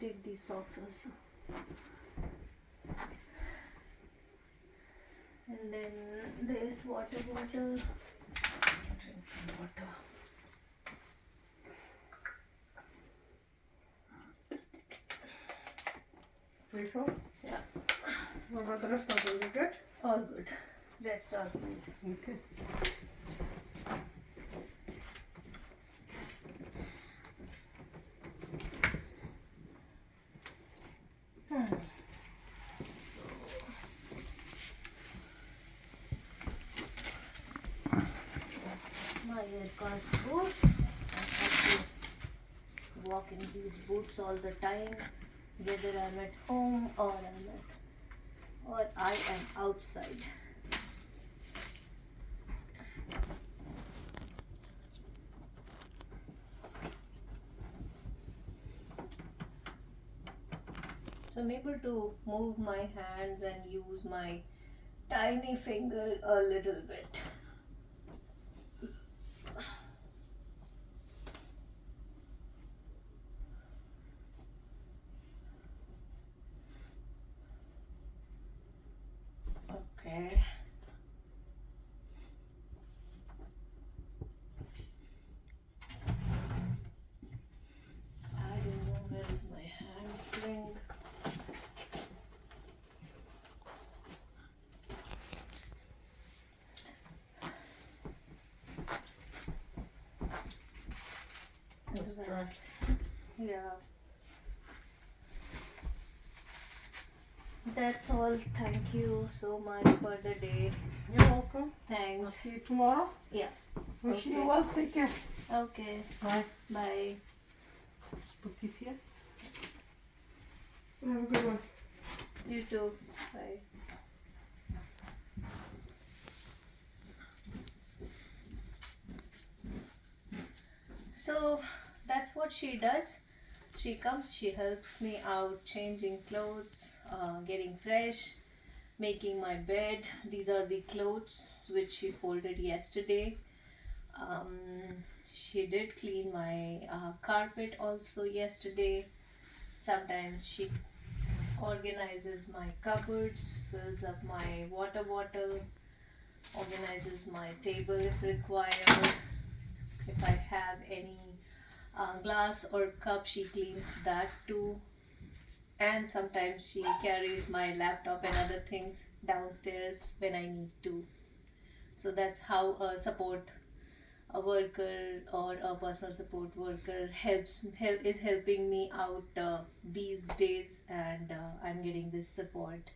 these socks also. And then this water bottle. Drink some water. Sure? Yeah. What about the rest of? You good? All good. Rest all good. Okay. Hmm. So, my aircast boots. I have to walk in these boots all the time, whether I'm at home or I'm at, or I am outside. So I'm able to move my hands and use my tiny finger a little bit. Okay. I don't know where is my hand fling. That's The dry. rest. Yeah. That's all. Thank you so much for the day. You're welcome. I'll Thanks. see you tomorrow. Yeah. Wish Okay. you well. Take care. Okay. Bye. Bye. Put this here. Have a good one. You too. Bye. So that's what she does. She comes, she helps me out changing clothes, uh, getting fresh, making my bed. These are the clothes which she folded yesterday. Um, she did clean my uh, carpet also yesterday. Sometimes she organizes my cupboards, fills up my water bottle, organizes my table if required. If I have any uh, glass or cup, she cleans that too. And sometimes she carries my laptop and other things downstairs when I need to. So that's how a support a worker or a personal support worker helps help is helping me out uh, these days and uh, i'm getting this support